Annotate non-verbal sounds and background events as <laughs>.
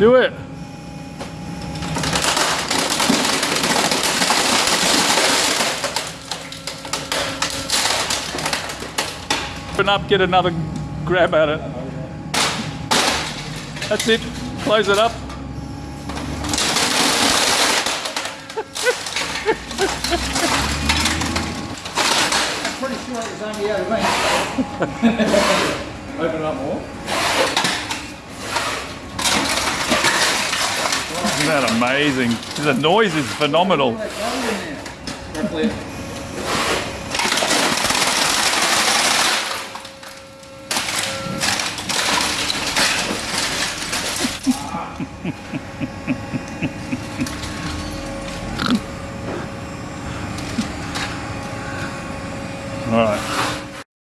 Do it. Open up, get another grab at it. That's it. Close it up. Pretty sure it was only out of me. <laughs> Open it up more. Isn't that amazing? The noise is phenomenal. <laughs> All right.